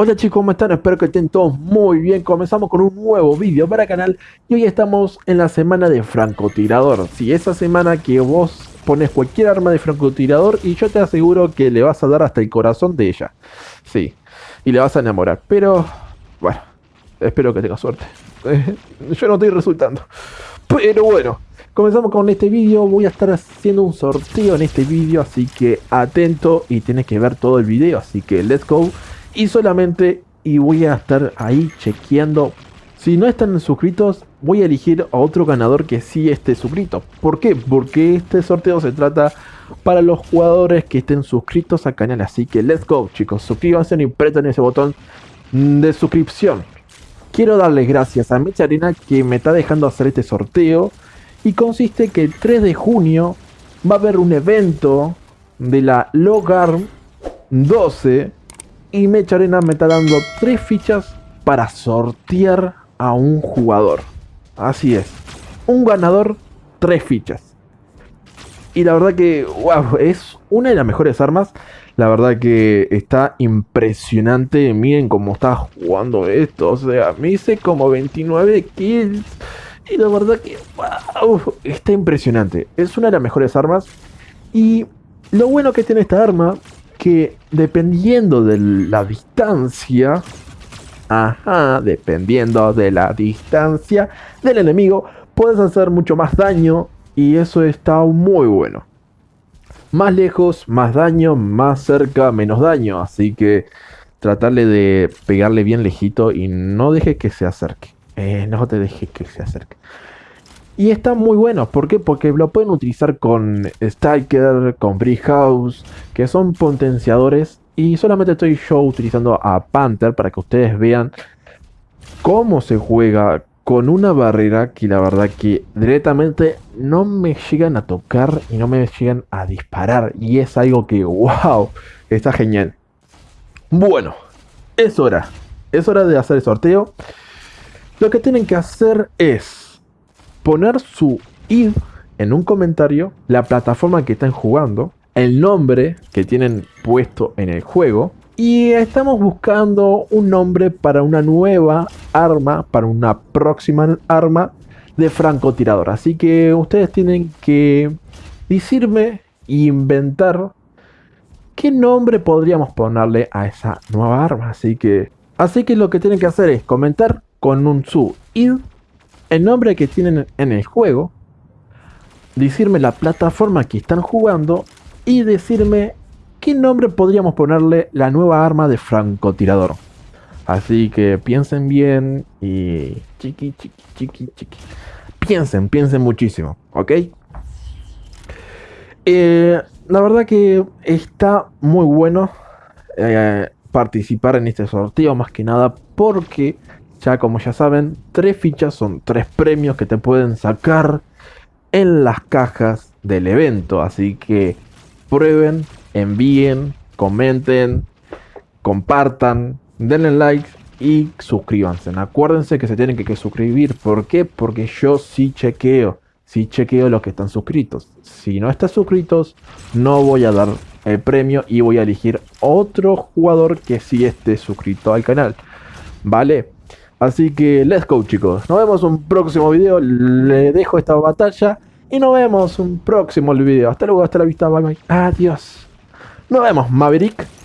Hola chicos, ¿cómo están? Espero que estén todos muy bien. Comenzamos con un nuevo vídeo para el canal y hoy estamos en la semana de francotirador. Si esa semana que vos pones cualquier arma de francotirador y yo te aseguro que le vas a dar hasta el corazón de ella. Sí, y le vas a enamorar. Pero, bueno, espero que tenga suerte. yo no estoy resultando. Pero bueno, comenzamos con este vídeo. Voy a estar haciendo un sorteo en este vídeo, así que atento y tienes que ver todo el vídeo. Así que let's go y solamente y voy a estar ahí chequeando. Si no están suscritos, voy a elegir a otro ganador que sí esté suscrito. ¿Por qué? Porque este sorteo se trata para los jugadores que estén suscritos al canal. Así que let's go chicos, suscríbanse y apretan ese botón de suscripción. Quiero darles gracias a Mecha Arena que me está dejando hacer este sorteo. Y consiste que el 3 de junio va a haber un evento de la Logarm 12 y Mecha Arena me está dando tres fichas para sortear a un jugador. Así es. Un ganador, tres fichas. Y la verdad que, wow, es una de las mejores armas. La verdad que está impresionante. Miren cómo está jugando esto. O sea, me hice como 29 kills. Y la verdad que, wow, está impresionante. Es una de las mejores armas. Y lo bueno que tiene esta arma que dependiendo de la distancia, ajá, dependiendo de la distancia del enemigo, puedes hacer mucho más daño y eso está muy bueno. Más lejos, más daño, más cerca, menos daño, así que tratarle de pegarle bien lejito y no dejes que se acerque. Eh, no te dejes que se acerque. Y están muy buenos, ¿por qué? Porque lo pueden utilizar con Striker, con Brick House, que son potenciadores. Y solamente estoy yo utilizando a Panther para que ustedes vean cómo se juega con una barrera que la verdad que directamente no me llegan a tocar y no me llegan a disparar. Y es algo que, wow, está genial. Bueno, es hora. Es hora de hacer el sorteo. Lo que tienen que hacer es poner su id en un comentario, la plataforma que están jugando, el nombre que tienen puesto en el juego y estamos buscando un nombre para una nueva arma, para una próxima arma de francotirador. Así que ustedes tienen que decirme e inventar qué nombre podríamos ponerle a esa nueva arma. Así que, así que lo que tienen que hacer es comentar con un su id el nombre que tienen en el juego, decirme la plataforma que están jugando y decirme qué nombre podríamos ponerle la nueva arma de francotirador. Así que piensen bien y chiqui, chiqui, chiqui, chiqui. Piensen, piensen muchísimo, ¿ok? Eh, la verdad que está muy bueno eh, participar en este sorteo, más que nada porque ya como ya saben, tres fichas son tres premios que te pueden sacar en las cajas del evento. Así que prueben, envíen, comenten, compartan, denle like y suscríbanse. Acuérdense que se tienen que, suscribir. ¿Por qué? Porque yo sí chequeo. Sí chequeo los que están suscritos. Si no están suscritos, no voy a dar el premio y voy a elegir otro jugador que sí esté suscrito al canal. ¿Vale? Así que let's go chicos. Nos vemos en un próximo video. Le dejo esta batalla. Y nos vemos en un próximo video. Hasta luego, hasta la vista. Bye bye. Adiós. Nos vemos, Maverick.